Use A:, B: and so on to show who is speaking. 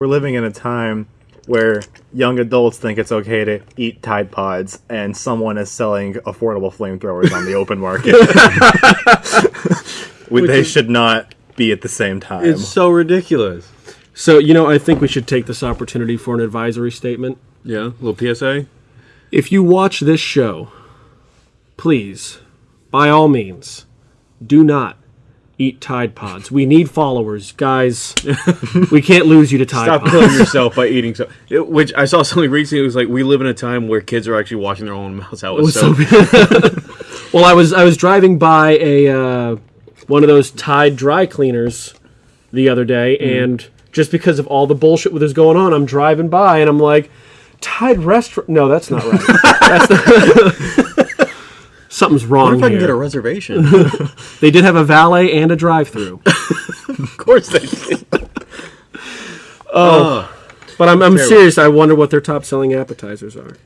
A: we're living in a time where young adults think it's okay to eat Tide Pods, and someone is selling affordable flamethrowers on the open market. We- they should not be at the same time.
B: It's so ridiculous.
C: So, you know, I think we should take this opportunity for an advisory statement.
B: Yeah, a little PSA.
C: If you watch this show, please, by all means, do not eat Tide Pods. We need followers, guys. we can't lose you to Tide
B: Stop
C: Pods.
B: killing yourself by eating so. It, which I saw something recently. It was like we live in a time where kids are actually washing their own mouths out with soap.
C: so well, I was I was driving by a uh, one of those Tide dry cleaners the other day, and just because of all the bullshit that was going on, I'm driving by and I'm like, Tide restaurant. No, that's not right. that's Something's wrong
B: What if I can
C: here.
B: get a reservation?
C: They did have a valet and a drive-through,
B: of course they did.
C: Oh, but I'm, I'm serious. I wonder what their top-selling appetizers are.